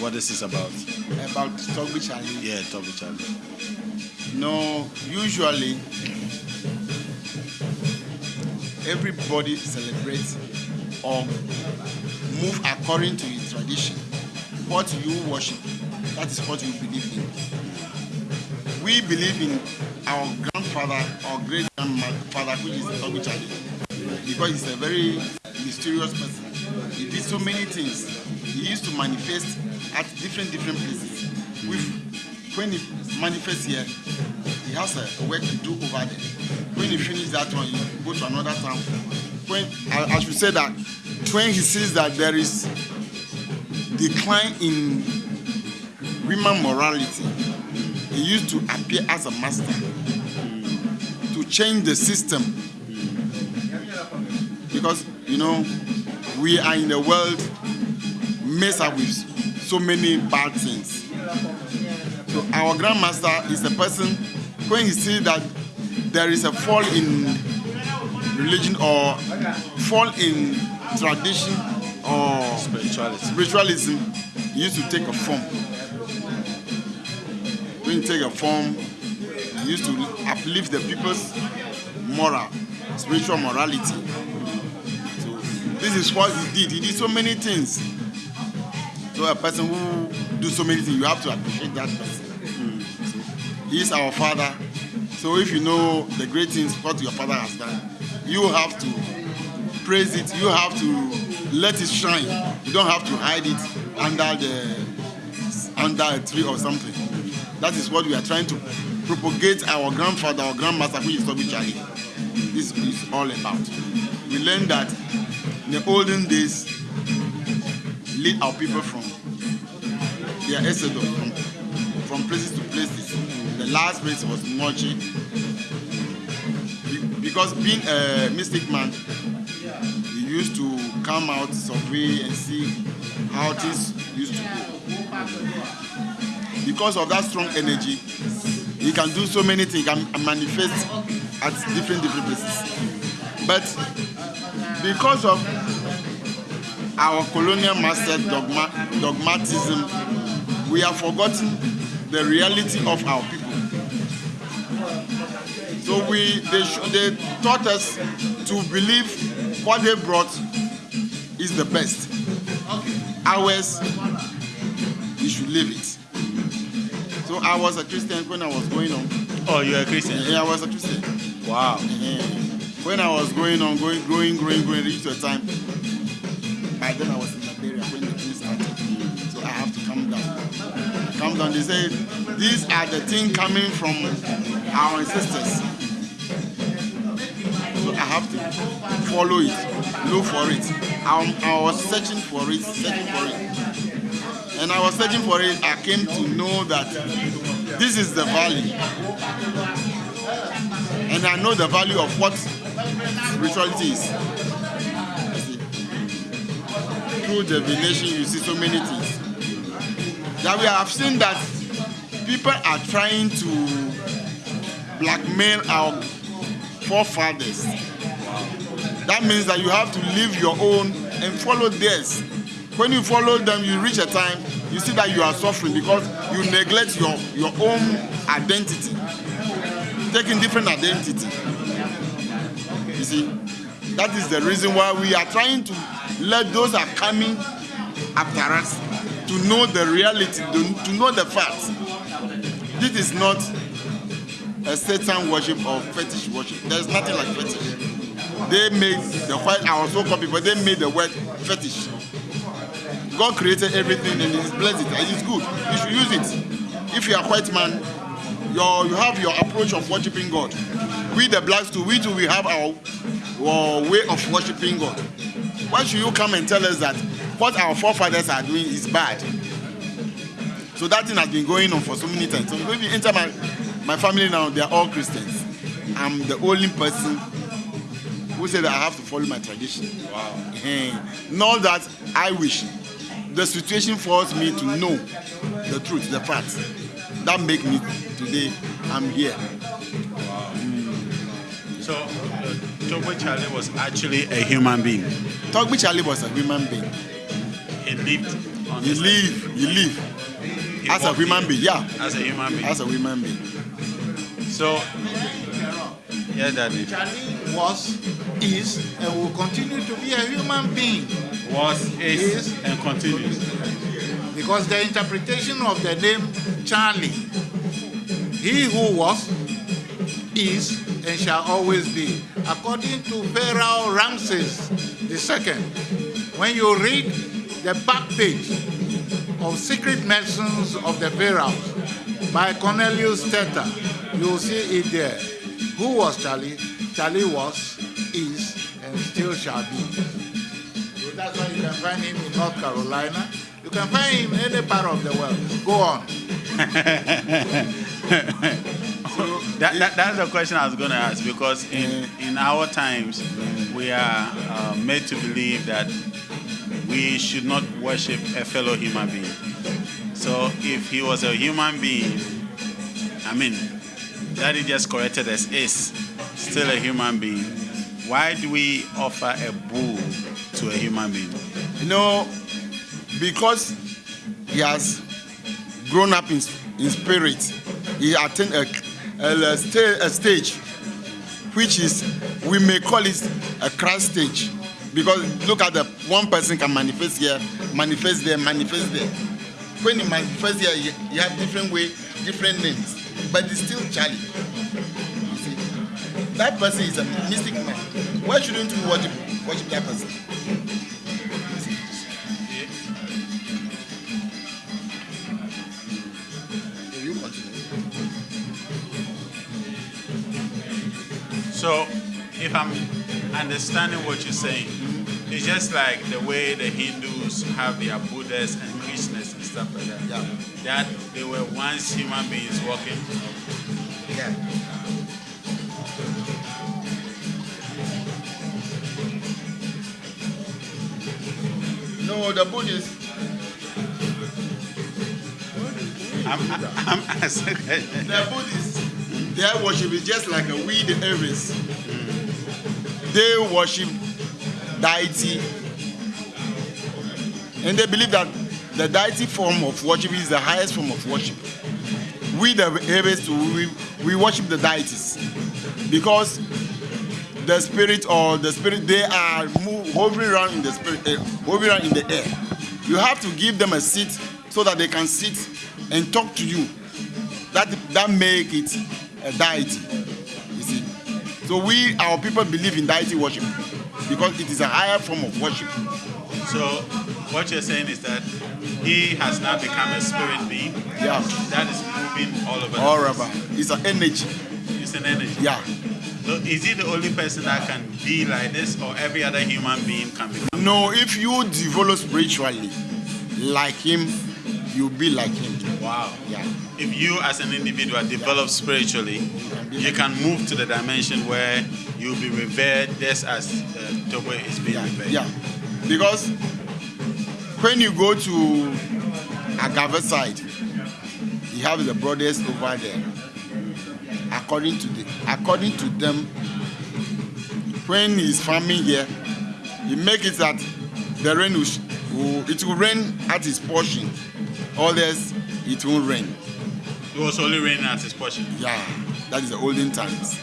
What this is about? About Togbi Charlie. Yeah, Toby Charlie. No, usually everybody celebrates or move according to its tradition. What you worship, that is what you believe in. We believe in our grandfather or great grandfather, which is Togbi Charlie, because he's a very mysterious person. He did so many things. He used to manifest at different different places. With when he manifests here, he has a work to do over there. When he finishes that one, he go to another town. When I, I should say that when he sees that there is decline in women morality, he used to appear as a master to change the system. Because you know, we are in a world messed up with so many bad things. So our grandmaster is a person when he sees that there is a fall in religion or fall in tradition or Spirituality. spiritualism, he used to take a form. When he take a form, he used to uplift the people's moral, spiritual morality. This is what he did. He did so many things. So a person who do so many things, you have to appreciate that person. So he is our father. So if you know the great things what your father has done, you have to praise it. You have to let it shine. You don't have to hide it under the under a tree or something. That is what we are trying to propagate our grandfather or grandmaster, which is Toby Charlie. This is all about. We learned that in the olden days, lead our people from their exodus, from, from places to places. The last place was Mochi. Be- Because being a mystic man, he used to come out, survey, and see how things used to go. Because of that strong energy, he can do so many things, can manifest at different different places. But because of our colonial master dogma, dogmatism, we have forgotten the reality of our people. So we they, they taught us to believe what they brought is the best. Ours, we should live it. So I was a Christian when I was going on. Oh, you're a Christian? Yeah, I was a Christian. Wow. Eh, when I was going on, going, growing, growing, growing, reached a time. By then I was in Liberia when the thing started. So I have to come down. Come down. They say these are the things coming from our ancestors. So I have to follow it, look for it. I, I was searching for it, searching for it. And I was searching for it. I came to know that this is the valley. And I know the value of what see, Through divination, you see so many things. That we have seen that people are trying to blackmail our forefathers. That means that you have to live your own and follow theirs. When you follow them, you reach a time, you see that you are suffering because you neglect your, your own identity. Taking different identity. You see, that is the reason why we are trying to let those are coming after us to know the reality, to, to know the facts. This is not a Satan worship or fetish worship. There's nothing like fetish. They made the white, our so-called people, they made the word fetish. God created everything and He's blessed it and it's good. You should use it. If you are a white man, your you have your approach of worshiping God. We the blacks too, we too we have our, our way of worshiping God. Why should you come and tell us that what our forefathers are doing is bad? So that thing has been going on for so many times. So if you enter my, my family now, they are all Christians. I'm the only person who said I have to follow my tradition. Wow. Eh, Not that I wish. The situation forced me to know the truth, the facts. That make me today. I'm here. So, uh, Tobo Charlie was actually a human being. Togbi Charlie was a human being. He lived on He this live, he live He as a human being. Yeah, As a human being. as a human being. So, yeah, Daddy. Charlie was, is, and will continue to be a human being Was, is, Is. and continues. Because the interpretation of the name Charlie, he who was, is, and shall always be, according to Pharaoh Ramses II. When you read the back page of Secret Medicines of the Pharaohs by Cornelius Stetter, you will see it there. Who was Charlie? Charlie was, is, and still shall be. So that's why you can find him in North Carolina. Can find in any part of the world. Go on. That, that, that's the question I was going to ask because in, in our times, we are uh, made to believe that we should not worship a fellow human being. So if he was a human being, I mean, Daddy just corrected us, is still a human being. Why do we offer a bull to a human being? You know, because he has grown up in, in spirit, he attained a, a, sta- a stage which is, we may call it a Christ stage. Because look at the one person can manifest here, manifest there, manifest there. When he manifests here, you, you have different way, different names, but it's still Charlie. You see, that person is a mystic man. Why shouldn't we worship, worship that person? So, if I'm understanding what you're saying, it's just like the way the Hindus have their Buddhas and Krishnas and stuff like that. Yeah. That they were once human beings walking. Yeah. No, the Buddhists, I'm, I'm asking. the Buddhists, their worship is just like a weed Aries. They worship deity, and they believe that the deity form of worship is the highest form of worship. We the Aries, we, we worship the deities because the spirit or the spirit they are move, hovering around in the spirit, uh, hovering around in the air. You have to give them a seat so that they can sit and talk to you. That that make it a deity. So we our people believe in deity worship because it is a higher form of worship. So, what you're saying is that he has now become a spirit being Yeah. that is moving all over. All over. It's an energy. It's an energy. Yeah. So, is he the only person that can be like this, or every other human being can be? No, if you develop spiritually like him, you'll be like him. Wow. Yeah. If you, as an individual, develop spiritually, you can move to the dimension where you'll be revered just as uh, Tobo is being Yeah. revered. Yeah. Because when you go to Agave side, you have the brothers over there. According to the according to them, when he's farming here, he make it that the rain will, will it will rain at his portion. Others it won't rain. It was only raining at his portion. Yeah, that is the olden times.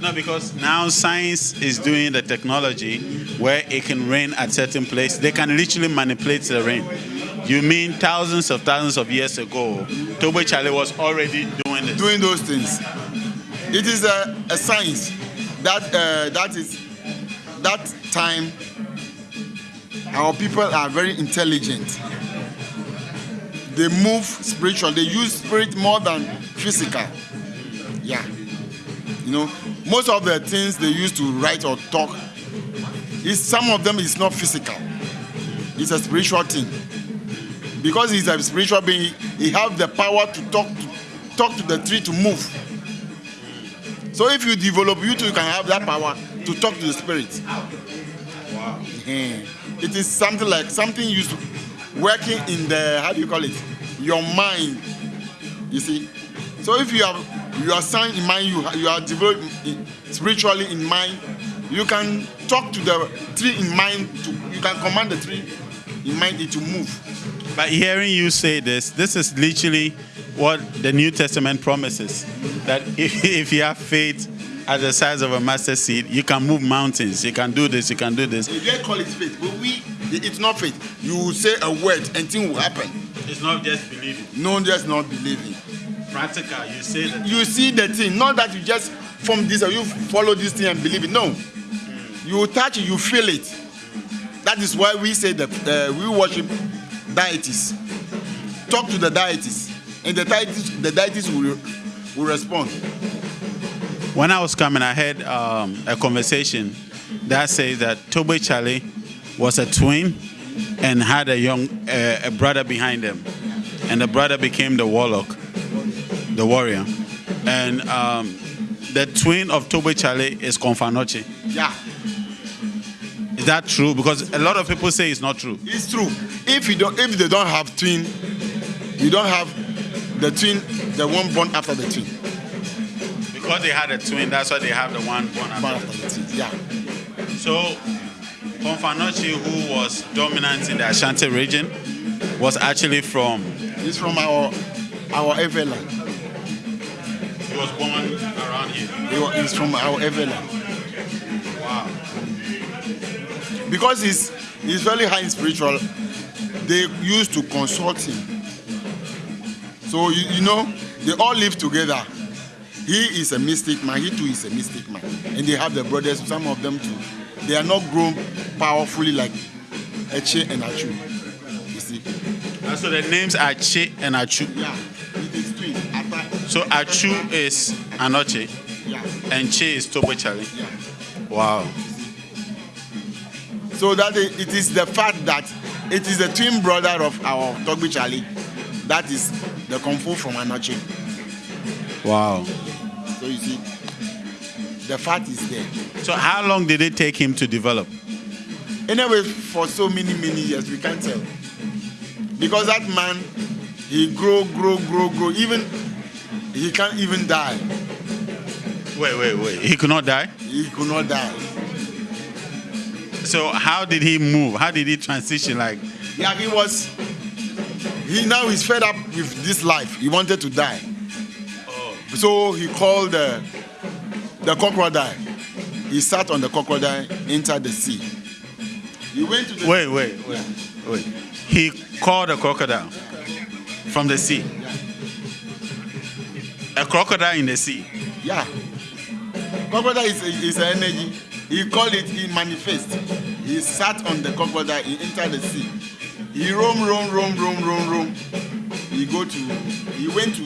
No, because now science is doing the technology where it can rain at certain place. They can literally manipulate the rain. You mean thousands of thousands of years ago, Togbi Charlie was already doing this? doing those things. It is a, a science that uh, that is that time. Our people are very intelligent. They move spiritual. They use spirit more than physical. Yeah, you know, most of the things they use to write or talk, is some of them is not physical. It's a spiritual thing because he's a spiritual being, he have the power to talk to talk to the tree to move. So if you develop, you too can have that power to talk to the spirit. Wow. Eh, It is something like something used to working in the how do you call it? Your mind. You see. So if you have you are sound in mind, you, you are developed spiritually in mind, you can talk to the tree in mind, to, you can command the tree in mind it to move. But hearing you say this, this is literally what the New Testament promises. That if, if you have faith at the size of a mustard seed, you can move mountains. You can do this, you can do this. They call it faith, but we, it's not faith. You say a word and thing will happen. It's not just believing. No, just not believing. Practical, you say that. You see the thing, not that you just form this or you follow this thing and believe it. No, you touch it, you feel it. That is why we say that uh, we worship deities. Talk to the deities, and the deities, the deities will, will respond. When I was coming, I had um, a conversation that says that Togbi Charlie was a twin and had a young uh, a brother behind him, and the brother became the warlock, the warrior, and um, the twin of Togbi Charlie is Confanoche. Yeah, Is that true? Because a lot of people say it's not true. it's true. If you don't, if they don't have twin, you don't have the twin, the one born after the twin. Because they had a twin, that's why they have the one born Born after. after the twin. Yeah. So, Confanoche, who was dominant in the Ashanti region, was actually from. He's from our our Eweland. He was born around here. He wa- He's from our Eweland. Wow. Because he's he's very high in spiritual, they used to consult him. So you, you know, they all live together. He is a mystic man, he too is a mystic man. And they have the brothers, some of them too. They are not grown powerfully like Eche and Achu. You see? And so the names are Che and Achu. Yeah, it is twin. Ata- So Achu is Anoche Yeah, and Che is Tobo Charlie. yeah. Wow. So that i- it is the fact that it is the twin brother of our Togbi Charlie. That is the Kung Fu from Anoche. Wow. So you see, the fat is there. So how long did it take him to develop? Anyway, for so many, many years, we can't tell. Because that man, he grow, grow, grow, grow. Even, he can't even die. Wait, wait, wait. He could not die? He could not die. So how did he move? How did he transition? Like, Yeah, he was, he now is fed up with this life. He wanted to die. Oh. So he called the, the crocodile. He sat on the crocodile, entered the sea. He went to the wait, wait, wait, wait. He called a crocodile from the sea. A crocodile in the sea. Yeah. Crocodile is, is an energy. He called it, he manifest. He sat on the crocodile, he entered the sea. He roam, roam, roam, roam, roam, roam. He go to, he went to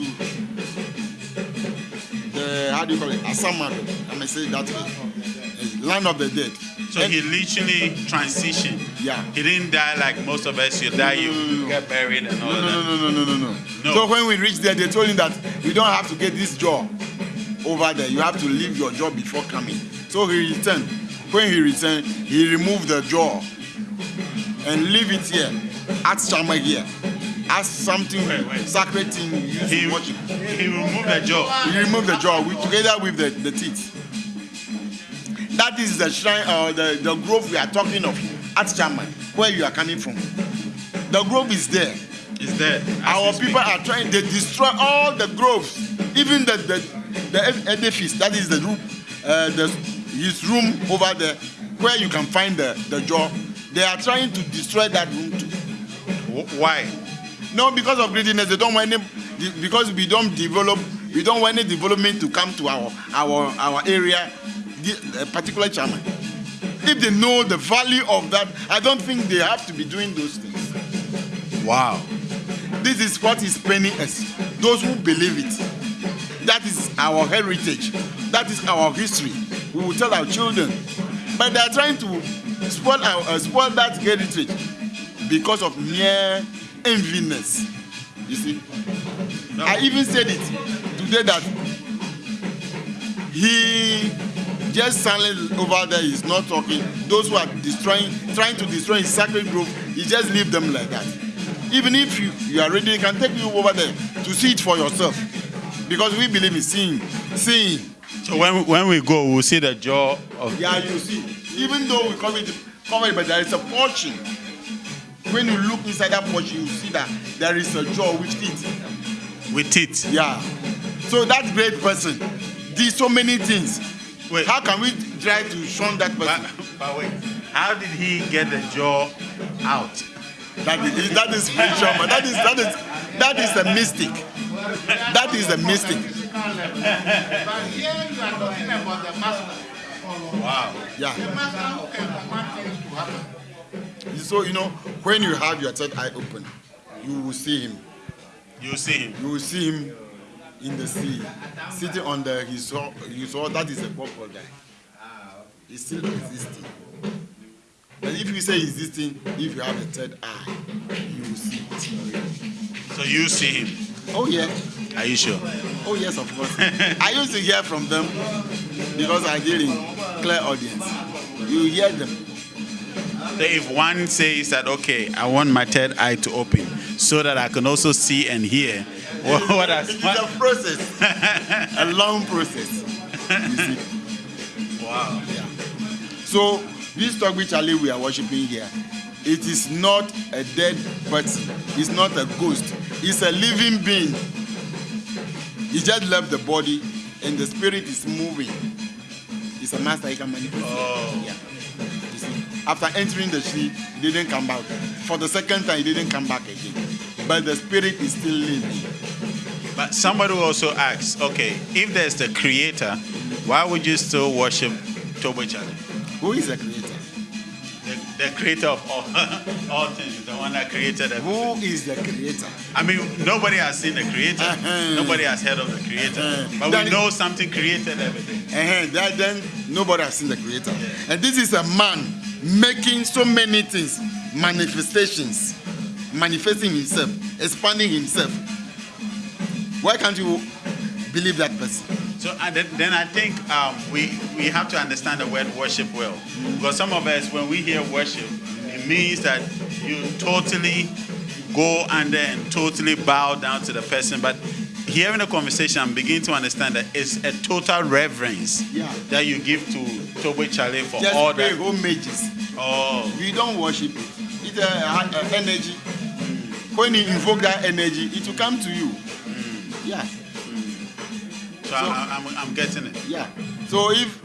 the, how do you call it, Asamado. I may say that way. Land of the dead. So And- he literally transitioned. Yeah. He didn't die like most of us. You die, you get buried and all No, of no, that. no, no, no, no, no, No. So when we reached there, they told him that you don't have to get this jaw over there. You have to leave your jaw before coming. So he returned. When he returned, he removed the jaw and leave it here. Ask Shama here. Ask something Wait, wait. sacred thing you He, to worship. he removed the jaw. He removed the jaw with, together with the, the teeth. That is the shrine or the, the grove we are talking of at Shaman, where you are coming from. The grove is there. Is as Our we speak. people are trying, they destroy all the groves, even the, the, the ed- edifice, that is the room, uh, the, his room over there, where you can find the, the jaw. They are trying to destroy that room too. Wh- Why? No, because of greediness, they don't want any, because we don't develop, we don't want any development to come to our, our, our area, the, a particular chairman. If they know the value of that, I don't think they have to be doing those things. Wow. This is what is paining us. Those who believe it. That is our heritage. That is our history. We will tell our children. But they are trying to spoil, our, uh, spoil that heritage because of mere enviness. You see? I even said it today that he just silent over there is not talking. Those who are destroying, trying to destroy his sacred grove, he just leave them like that. Even if you, you are ready, he can take you over there to see it for yourself. because we believe in seeing, seeing. So when, when we go, we'll see the jaw of. Yeah, you see. Even though we call it covered, but there is a portion. When you look inside that portion, you see that there is a jaw with teeth. With teeth. Yeah. So that great person did so many things. Wait. How can we try to shun that But, person? but wait, how did he get the jaw out? That is that is spiritual, man. That is that is that is a mystic. That is a mystic. But here you are talking about the master. Wow. Yeah. The master who can command things to happen. So you know, when you have your third eye open, you will see him. You see him. You will see him in the sea, sitting on the his saw you saw that is a purple guy. He's still existing. But if you say existing, if you have a third eye, you will see it. So you see him. Oh yeah. Are you sure? Oh yes, of course. I used to hear from them because I did in clairaudience. You hear them. So if one says that, okay, I want my third eye to open so that I can also see and hear, what, what It has, is what, a process, a long process. Wow. Yeah. So this Togbi Charlie we are worshiping here, it is not a dead person. It's not a ghost. It's a living being. He just left the body, and the spirit is moving. It's a master he can manipulate. Oh. Yeah. After entering the tree, he didn't come back. For the second time, he didn't come back again. But the spirit is still living. But somebody also asks, okay, if there's the creator, why would you still worship Togbi Charlie? Who is the creator? The, the creator of all, all things, the one that created everything. Who is the creator? I mean, nobody has seen the creator. Uh-huh. Nobody has heard of the creator. Uh-huh. But That we know something created everything. Uh-huh. That, then nobody has seen the creator. And this is a man making so many things, manifestations, manifesting himself, expanding himself. Why can't you believe that person? So and then, then I think um, we we have to understand the word worship well, because some of us, when we hear worship, it means that you totally go under and totally bow down to the person. But hearing the conversation, I'm beginning to understand that it's a total reverence Yeah. that you give to Tobo Chale for all that. homages. Oh, You don't worship it. It's a- a energy. When you invoke that energy, it will come to you. Yeah. so I, I'm, I'm getting it. Yeah. So if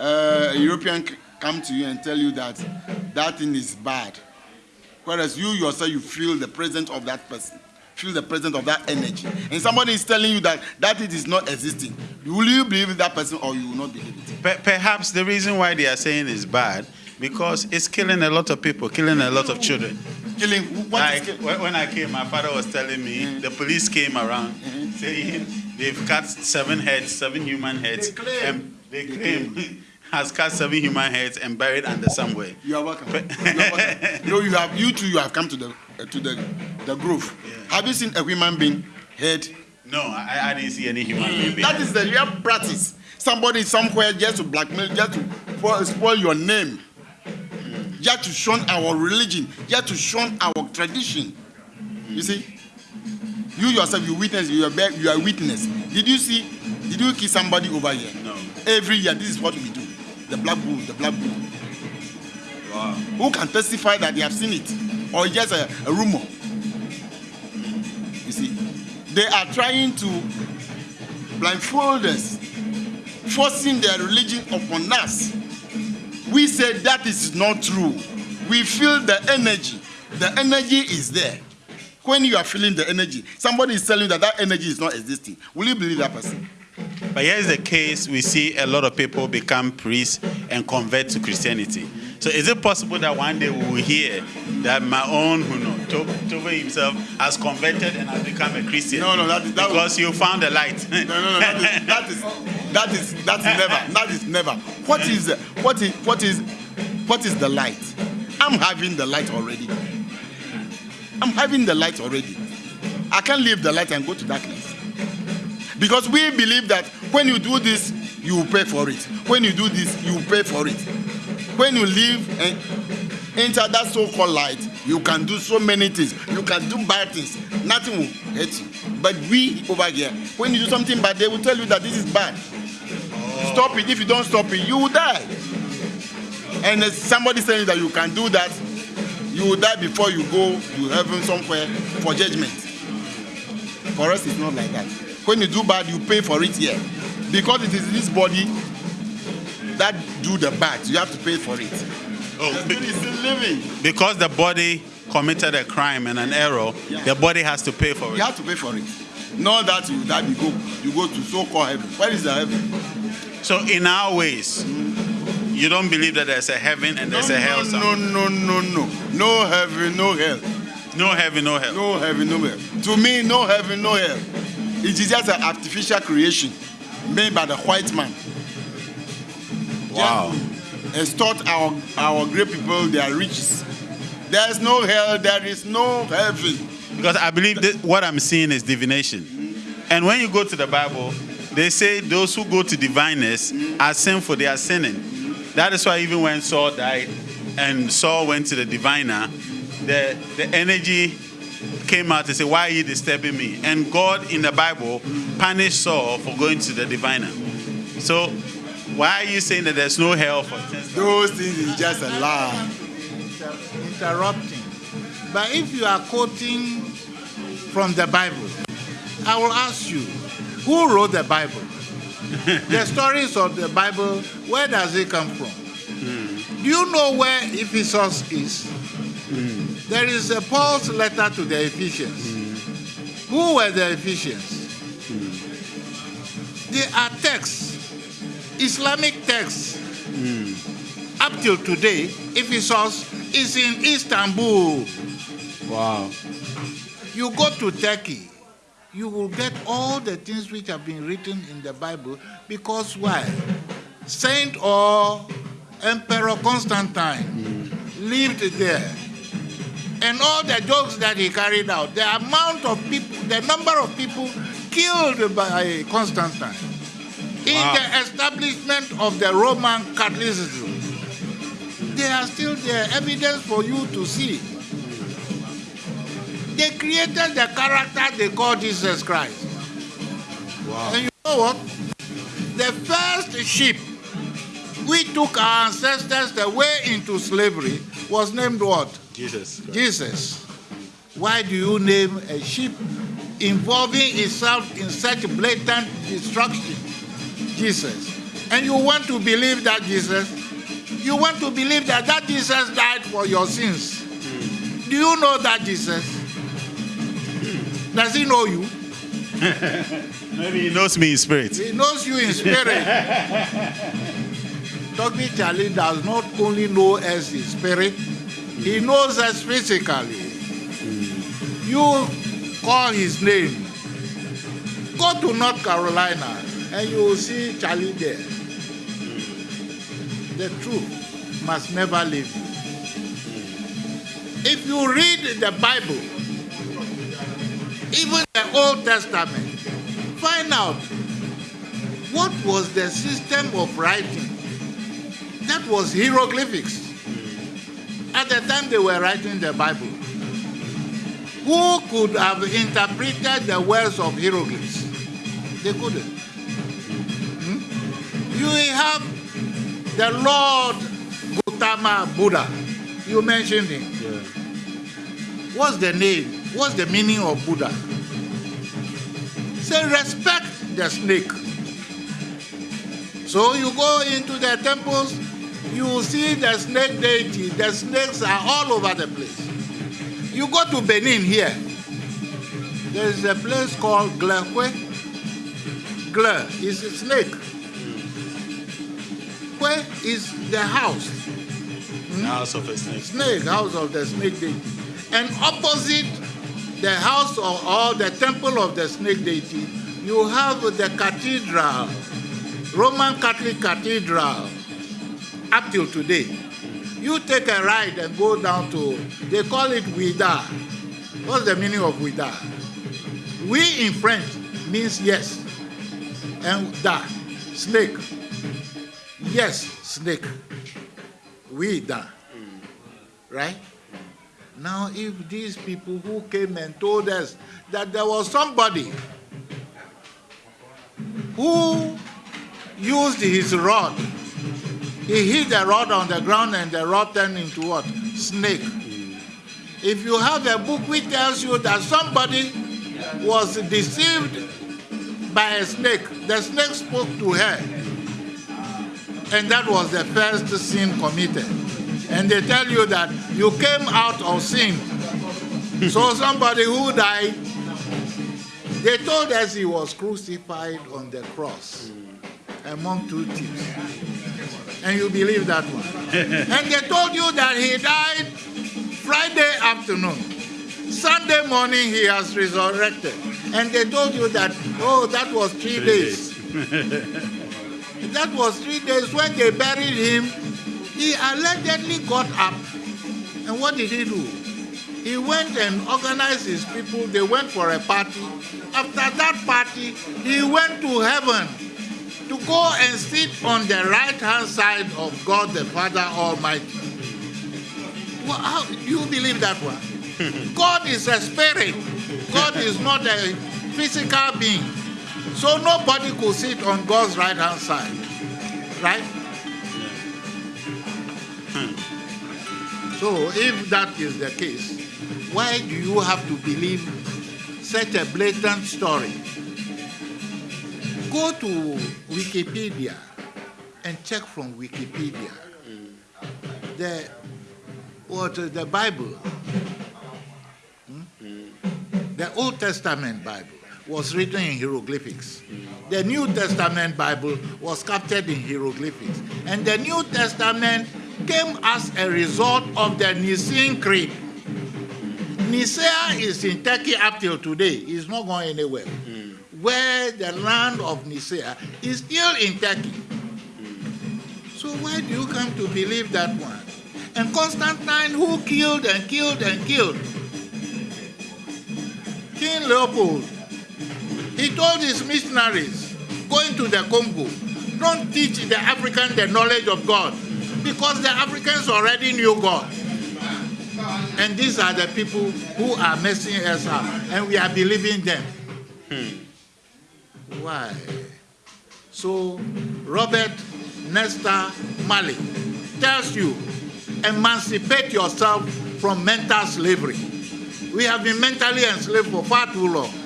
uh, a European come to you and tell you that that thing is bad, whereas you yourself you feel the presence of that person, feel the presence of that energy, and somebody is telling you that that it is not existing, will you believe that person or you will not believe it? Per- perhaps the reason why they are saying it's bad because it's killing a lot of people, killing a lot of children. Killing. Like when I came, my father was telling me the police came around saying they've cut seven heads, seven human heads, They claim. and they claim has cut seven human heads and buried under somewhere. You are welcome. You are welcome. No, you have you too. You have come to the uh, to the the grove. Have you seen a human being head? No, I, I didn't see any human being. That is the real practice. Somebody somewhere just to blackmail, just to spoil your name, just to shun our religion, just to shun our tradition. You see, you yourself, you witness, you are you are witness. Did you see? Did you kill somebody over here? No. Every year, this is what we do. The black bull, the black bull. Who can testify that they have seen it, or just a, a rumor? You see, they are trying to blindfold us, forcing their religion upon us. We say that is not true. We feel the energy. The energy is there. When you are feeling the energy, somebody is telling you that that energy is not existing. Will you believe that person? But here's the case: we see a lot of people become priests and convert to Christianity. So is it possible that one day we will hear that my own, who know, To- Tove himself has converted and has become a Christian? No, no, that is- that because you found the light. No, no, no. That is that is that is that is never. That is never. What is what is what is what is the light? I'm having the light already. I'm having the light already. I can't leave the light and go to darkness. Because we believe that when you do this, you pay for it. When you do this, you pay for it. When you leave and eh, inside that so-called light, you can do so many things. You can do bad things. Nothing will hurt you. But we over here, when you do something bad, they will tell you that this is bad. Stop it. If you don't stop it, you will die. And if somebody saying that you can do that, you will die before you go to heaven somewhere for judgment. For us, it's not like that. When you do bad, you pay for it here. Because it is this body that do the bad, you have to pay for it. Oh, be- still living. because the body committed a crime and an error, Yeah. the body has to pay for it. You have to pay for it. Not that you that you go you go to so-called heaven. Where is the heaven? So, in our ways, you don't believe that there's a heaven and there's no, a hell. no, no, no, no, no. No heaven, no hell. no heaven, no hell. No heaven, no hell. To me, no heaven, no hell. It is just an artificial creation made by the white man. Wow. Just extort our our great people their riches. There is no hell, there is no heaven. Because I believe that what I'm seeing is divination. And when you go to the Bible, they say those who go to diviners are sinful, they are sinning. That is why even when Saul died and Saul went to the diviner, the, the energy came out and said, Why are you disturbing me? And God in the Bible punished Saul for going to the diviner. So why are you saying that there's no hell for things? Those things is just a lie. Inter- interrupting. But if you are quoting from the Bible, I will ask you, who wrote the Bible? the stories of the Bible, where does it come from? Do you know where Ephesus is? There is a Paul's letter to the Ephesians. Who were the Ephesians? They are texts, Islamic texts. Up till today, Ephesus is in Istanbul. Wow. You go to Turkey, you will get all the things which have been written in the Bible because why? Saint or Emperor Constantine lived there. And all the jokes that he carried out, the amount of people, the number of people killed by Constantine in Wow. the establishment of the Roman Catholicism, they are still there, evidence for you to see. They created the character they call Jesus Christ. Wow. And you know what? The first ship we took our ancestors the way into slavery was named what? Jesus. Christ. Jesus. Why do you name a ship involving itself in such blatant destruction? Jesus. And you want to believe that Jesus? You want to believe that that Jesus died for your sins? Do you know that Jesus? Does he know you? Maybe he knows me in spirit. He knows you in spirit. Dr. Charlie does not only know us in spirit, he knows us physically. You call his name. Go to North Carolina and you will see Charlie there. The truth must never leave you. If you read the Bible, even the Old Testament, find out what was the system of writing. That was hieroglyphics. At the time they were writing the Bible, who could have interpreted the words of hieroglyphs? They couldn't. You have the Lord Gautama Buddha. You mentioned him. What's the name? What's the meaning of Buddha? Say, respect the snake. So you go into the temples, you will see the snake deity. The snakes are all over the place. You go to Benin here, there is a place called Glekwe. Gle is a snake. Where is the house? The house of a snake. snake, house of the snake deity. And opposite the house or, or the temple of the snake deity, you have the cathedral, Roman Catholic cathedral, up till today. You take a ride and go down to, they call it Ouidah. What's the meaning of Ouidah? We in French means yes. And da, snake. Yes, snake. Ouidah. right? Now, if these people who came and told us that there was somebody who used his rod, he hit the rod on the ground and the rod turned into what? Snake. If you have a book which tells you that somebody was deceived by a snake, the snake spoke to her, and that was the first sin committed. And they tell you that you came out of sin. so somebody who died, they told us he was crucified on the cross among two thieves. And you believe that one. and they told you that he died Friday afternoon. Sunday morning he has resurrected. And they told you that, oh, that was three, three days. that was three days when they buried him. He allegedly got up. And what did he do? He went and organized his people. They went for a party. After that party, he went to heaven to go and sit on the right hand side of God the Father Almighty. Well, how do you believe that one? God is a spirit. God is not a physical being. So nobody could sit on God's right hand side. Right? So if that is the case, why do you have to believe such a blatant story? Go to Wikipedia and check from Wikipedia. The what the Bible, hmm? the Old Testament Bible was written in hieroglyphics. The New Testament Bible was captured in hieroglyphics. And the New Testament came as a result of the Nicene Creed. Nicaea is in Turkey up till today. It's not going anywhere. Mm. Where the land of Nicaea is still in Turkey. So why do you come to believe that one? And Constantine, who killed and killed and killed, King Leopold, he told his missionaries going to the Congo, don't teach the African the knowledge of God because the Africans already knew God. And these are the people who are messing us up, and we are believing them. Hmm. Why? So, Robert Nesta Marley tells you emancipate yourself from mental slavery. We have been mentally enslaved for far too long.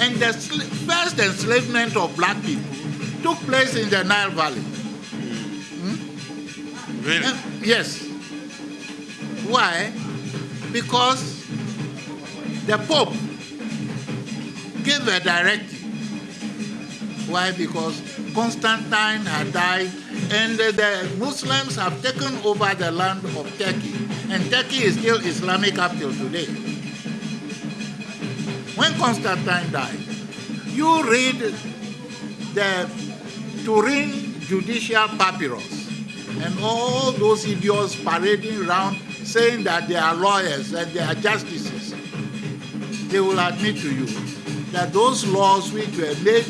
And the first enslavement of black people took place in the Nile Valley. Really? Uh, yes. Why? Because the Pope gave a directive. Why? Because Constantine had died and the Muslims have taken over the land of Turkey. And Turkey is still Islamic up till today. When Constantine died, you read the Turin Judicial Papyrus and all those idiots parading around saying that they are lawyers and they are justices, they will admit to you that those laws which were made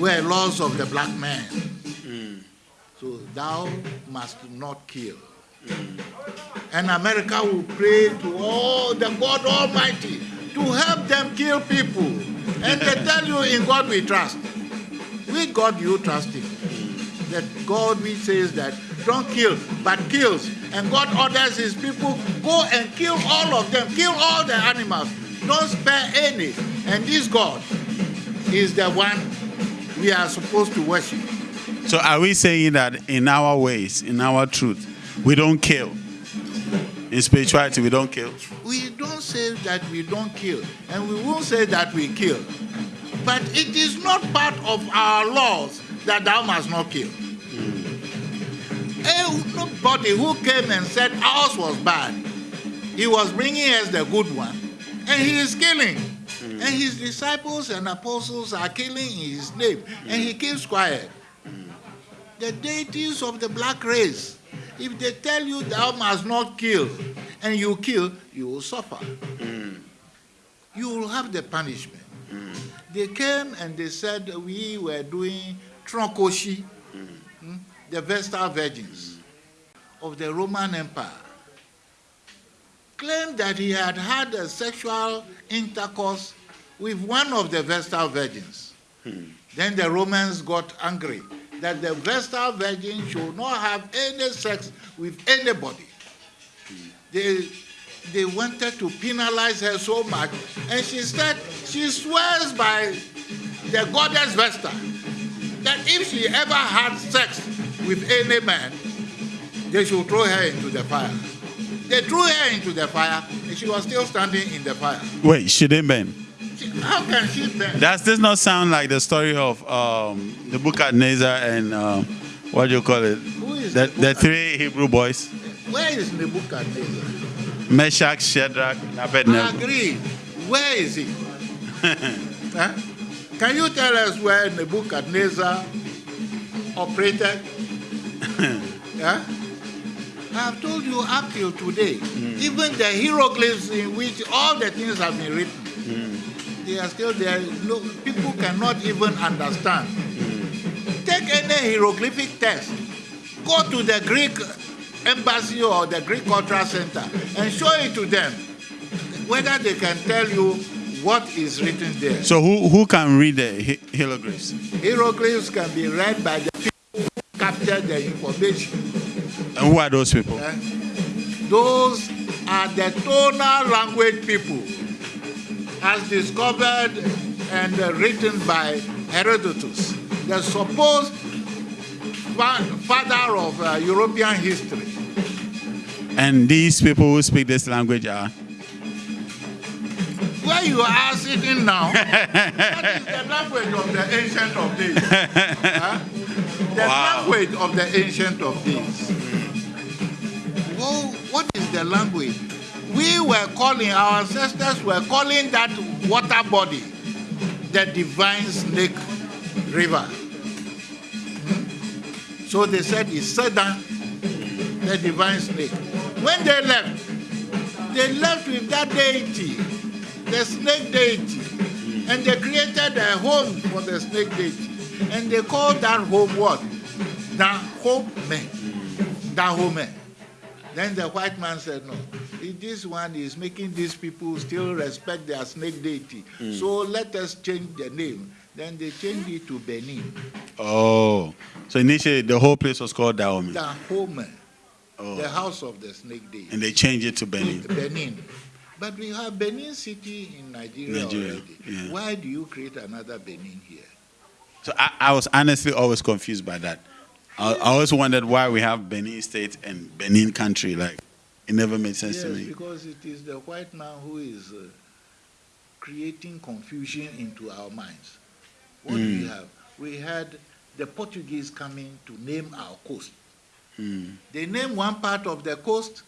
were laws of the black man. So thou must not kill. And America will pray to all the God Almighty to help them kill people. And they tell you in God we trust. With God you trust him that God which says that don't kill, but kills. And God orders his people, go and kill all of them, kill all the animals, don't spare any. And this God is the one we are supposed to worship. So are we saying that in our ways, in our truth, we don't kill? In spirituality, we don't kill? We don't say that we don't kill, and we won't say that we kill. But it is not part of our laws that thou must not kill. Mm. Nobody who came and said ours was bad, he was bringing us the good one, and he is killing. And his disciples and apostles are killing in his name, and he keeps quiet. The deities of the black race, if they tell you thou must not kill, and you kill, you will suffer. You will have the punishment. They came and they said we were doing Trokosi, mm. the Vestal Virgins of the Roman Empire. claimed that he had had a sexual intercourse with one of the Vestal virgins. Hmm. Then the Romans got angry that the Vestal virgin should not have any sex with anybody. They, they wanted to penalize her so much, and she said she swears by the goddess Vesta that if she ever had sex with any man, they should throw her into the fire. They threw her into the fire, and she was still standing in the fire. Wait, she didn't burn? How can she burn? Does this not sound like the story of um, the Nebuchadnezzar and um, what do you call it? Who is the, the three Hebrew boys? Where is Nebuchadnezzar? Meshach, Shadrach, and Abednego. I agree. Where is he? huh? Can you tell us where the Book of Nebuchadnezzar operated? yeah? I have told you up till today, mm. even the hieroglyphs in which all the things have been written. They are still there. No, people cannot even understand. Take any hieroglyphic text, go to the Greek embassy or the Greek cultural center and show it to them, whether they can tell you what is written there. So who, who can read the hieroglyphs? Hieroglyphs can be read by the people who capture the information. And who are those people? Uh, those are the tonal language people, as discovered and uh, written by Herodotus, the supposed father of uh, European history. And these people who speak this language are? Where you are sitting now, that is the language of the ancient of days. huh? The wow. language of the ancient of days what is the language? We were calling, our ancestors were calling that water body the divine snake river. So they said it's Sedan, the divine snake. When they left, they left with that deity, the snake deity, and they created a home for the snake deity. And they called that home what? Dahomey. Dahomey. Then the white man said, no, this one is making these people still respect their snake deity. Mm. So let us change the name. Then they changed it to Benin. Oh, so initially the whole place was called Dahomey. Dahomey, oh. the house of the snake deity. And they changed it to Benin. Benin. But we have Benin City in Nigeria, Nigeria already. Yeah. Why do you create another Benin here? So I, I was honestly always confused by that. I, I always wondered why we have Benin State and Benin country. Like, it never made sense yes, to me. because it is the white man who is uh, creating confusion into our minds. What mm. we have? We had the Portuguese coming to name our coast. Mm. They named one part of the coast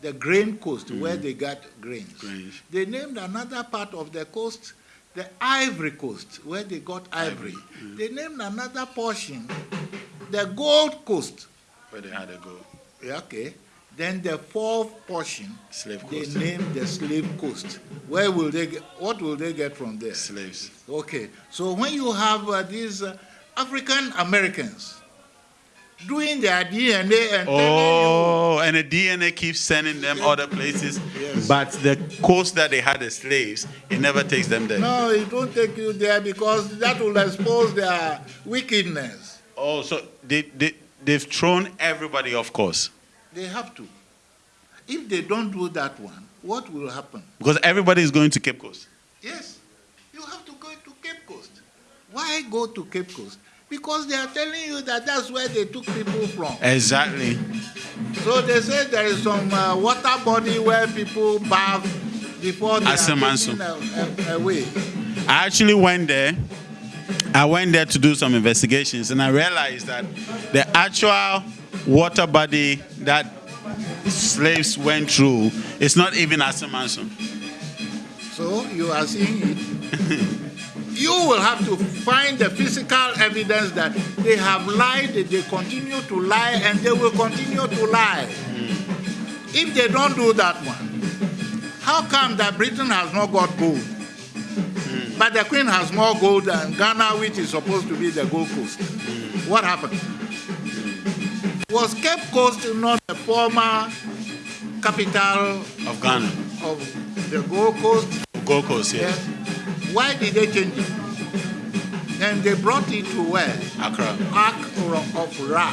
the grain coast, mm. where they got grains. grains. They named another part of the coast the ivory coast, where they got ivory. ivory. They named another portion the Gold Coast. Where they had a gold. Okay. Then the fourth portion, slave coast. they named the slave coast. Where will they get, what will they get from there? Slaves. Okay. So when you have uh, these uh, African Americans doing their DNA and oh, and the DNA keeps sending them other places, yes. but the coast that they had the slaves, it never takes them there. No, it don't take you there because that will expose their wickedness. Oh, so they, they, they've thrown everybody off course. They have to. If they don't do that one, what will happen? Because everybody is going to Cape Coast. Yes. You have to go to Cape Coast. Why go to Cape Coast? Because they are telling you that that's where they took people from. Exactly. So they say there is some uh, water body where people bath before they Asamanso. are taken away. I actually went there I went there to do some investigations and I realized that the actual water body that slaves went through is not even Asamanso. So you are seeing it. you will have to find the physical evidence that they have lied, they continue to lie, and they will continue to lie. Mm. If they don't do that one, how come that Britain has not got gold? But the Queen has more gold than Ghana, which is supposed to be the Gold Coast. What happened? Was Cape Coast not the former capital Of Ghana. of the Gold Coast. Gold Coast, yes. Yes. Why did they change it? And they brought it to where? Accra. Ark of Ra.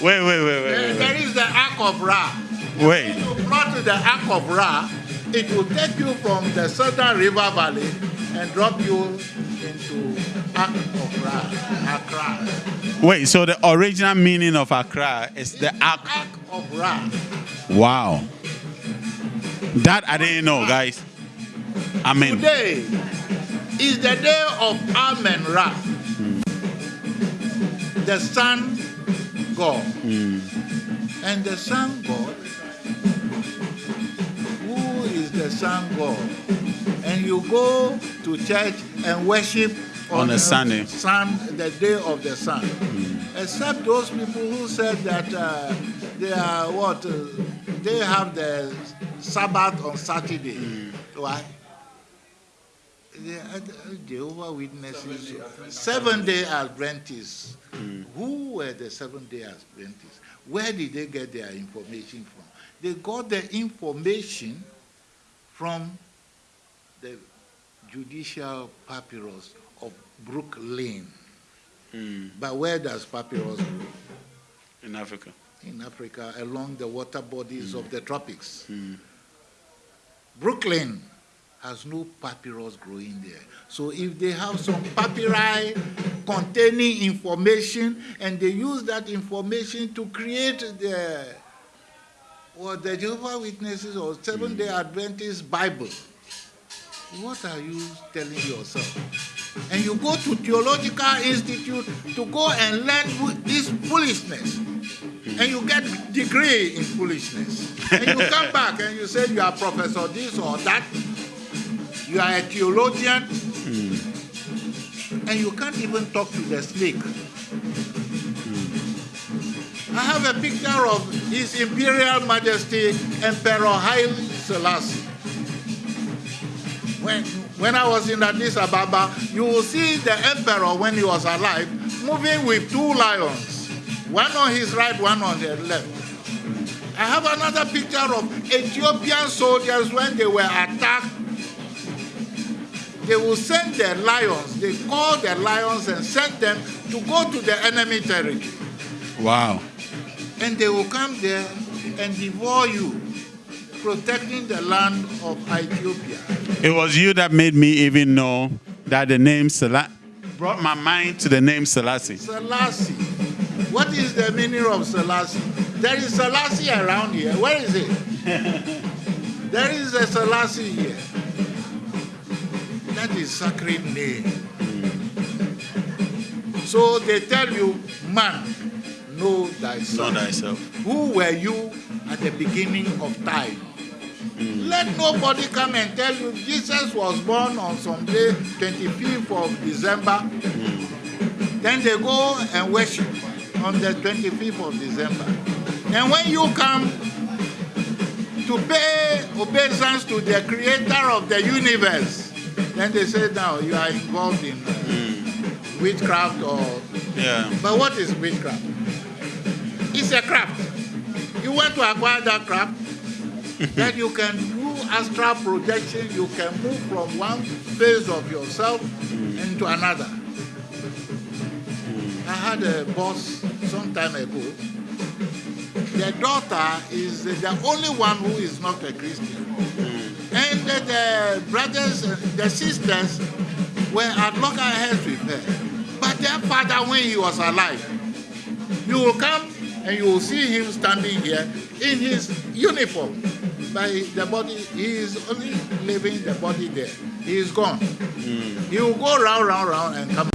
Wait, wait, wait, There- wait, there wait. is the Ark of Ra. Wait. Wait. you brought to the Ark of Ra, it will take you from the Southern River Valley and drop you into Ark of Ra, Accra. Wait, so the original meaning of Accra is the Ark. Ark of Ra. Wow. That I didn't know, guys. Amen. Today is the day of Amen Ra, the sun god. Hmm. And the sun god, is the sun god? And you go to church and worship On a Sunday. sun, the day of the sun. Except those people who said that uh, they are what? Uh, they have the Sabbath on Saturday. Why? They are the Jehovah Witnesses, seven day Adventists. Who were the seven day Adventists? Where did they get their information from? They got the information from the judicial papyrus of Brooklyn. Hmm. But where does papyrus grow? in Africa. in Africa along the water bodies of hmm. the tropics. Hmm. Brooklyn has no papyrus growing there. So if they have some papyri containing information and they use that information to create the or the Jehovah Witnesses or Seventh Day mm. Adventist Bible, what are you telling yourself? And you go to theological institute to go and learn this foolishness mm. and you get degree in foolishness. And you come back and you say you are professor this or that. You are a theologian. Mm. And you can't even talk to the snake. I have a picture of His Imperial Majesty Emperor Haile Selassie. When, when I was in Addis Ababa, you will see the emperor when he was alive moving with two lions, one on his right, one on his left. I have another picture of Ethiopian soldiers when they were attacked. They will send their lions, they call their lions and send them to go to the enemy territory. Wow. And they will come there and devour you, protecting the land of Ethiopia. It was you that made me even know that the name Selassie brought my mind to the name Selassie. Selassie. What is the meaning of Selassie? There is Selassie around here. Where is it? there is a Selassie here. That is sacred name. Mm. So they tell you, man, know Know thyself. thyself. Who were you at the beginning of time? Let nobody come and tell you Jesus was born on some day, 25th of December. Then they go and worship on the 25th of December. And when you come to pay obeisance to the creator of the universe, then they say now you are involved in uh, witchcraft or Yeah. but what is witchcraft? It's a craft. You want to acquire that craft, then you can do astral projection. You can move from one phase of yourself into another. I had a boss some time ago. The daughter is the only one who is not a Christian. And the, the brothers, and the sisters were at loggerheads with her. But their father, when he was alive, you will come and you will see him standing here in his uniform. But the body, he is only leaving the body there. He is gone. Hmm. He will go round, round, round and come.